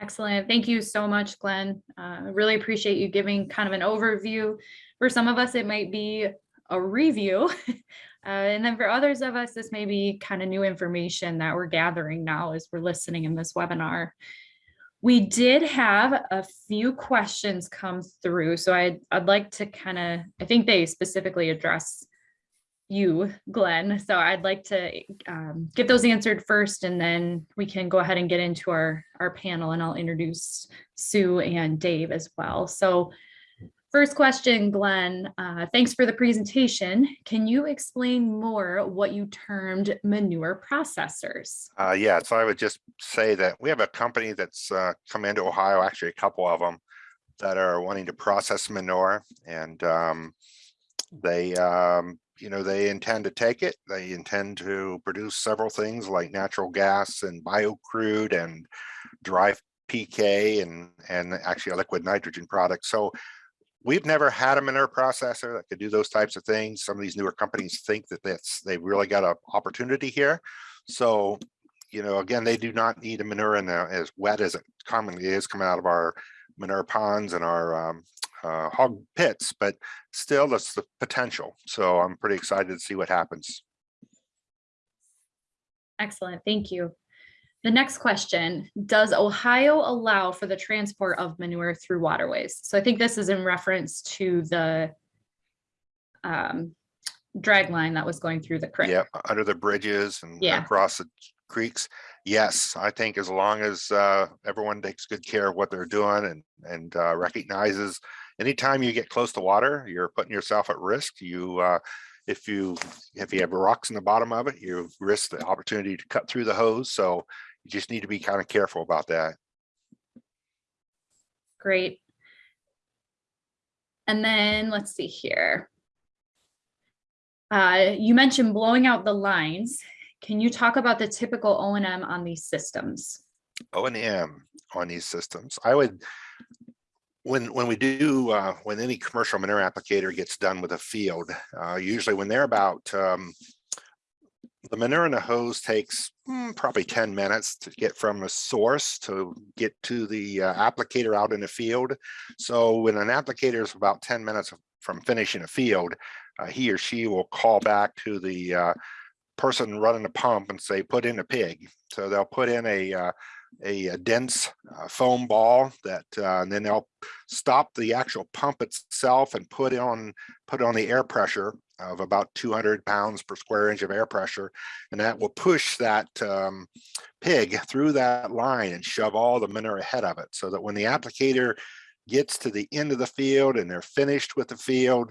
Excellent. Thank you so much, Glenn. Uh, really appreciate you giving kind of an overview. For some of us, it might be a review. Uh, and then for others of us, this may be kind of new information that we're gathering now as we're listening in this webinar. We did have a few questions come through, so I'd, I'd like to kind of, I think they specifically address you, Glenn. So I'd like to um, get those answered first, and then we can go ahead and get into our, our panel, and I'll introduce Sue and Dave as well. So first question, Glenn, uh, thanks for the presentation. Can you explain more what you termed manure processors? Uh, yeah, so I would just say that we have a company that's uh, come into Ohio, actually a couple of them that are wanting to process manure and um, they, um, you know, they intend to take it. They intend to produce several things like natural gas and biocrude and dry PK and, and actually a liquid nitrogen product. So we've never had a manure processor that could do those types of things. Some of these newer companies think that that's they've really got an opportunity here. So, you know, again, they do not need a manure in there as wet as it commonly is coming out of our manure ponds and our um, uh, hog pits, but still that's the potential. So I'm pretty excited to see what happens. Excellent, thank you. The next question, does Ohio allow for the transport of manure through waterways? So I think this is in reference to the um, drag line that was going through the creek. Yeah, under the bridges and Yeah. across the creeks. Yes, I think as long as uh, everyone takes good care of what they're doing and and uh, recognizes anytime you get close to water, you're putting yourself at risk. You uh, if you if you have rocks in the bottom of it, you risk the opportunity to cut through the hose. So you just need to be kind of careful about that. Great. And then let's see here. Uh, you mentioned blowing out the lines. Can you talk about the typical O and M on these systems? O and M on these systems. I would, when when we do, uh, when any commercial manure applicator gets done with a field, uh, usually when they're about, um, the manure in the hose takes mm, probably 10 minutes to get from the source to get to the uh, applicator out in the field. So when an applicator is about 10 minutes from finishing a field, uh, he or she will call back to the uh, person running the pump and say, put in a pig. So they'll put in a, uh, a, a, dense uh, foam ball that, uh, and then they'll stop the actual pump itself and put on, put on the air pressure of about 200 pounds per square inch of air pressure. And that will push that um, pig through that line and shove all the manure ahead of it. So that when the applicator gets to the end of the field and they're finished with the field,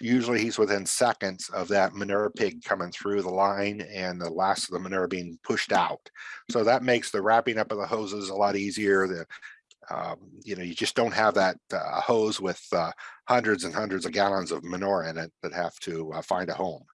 usually he's within seconds of that manure pig coming through the line and the last of the manure being pushed out. So that makes the wrapping up of the hoses a lot easier. The um, you know, you just don't have that uh, hose with uh, hundreds and hundreds of gallons of manure in it that have to uh, find a home.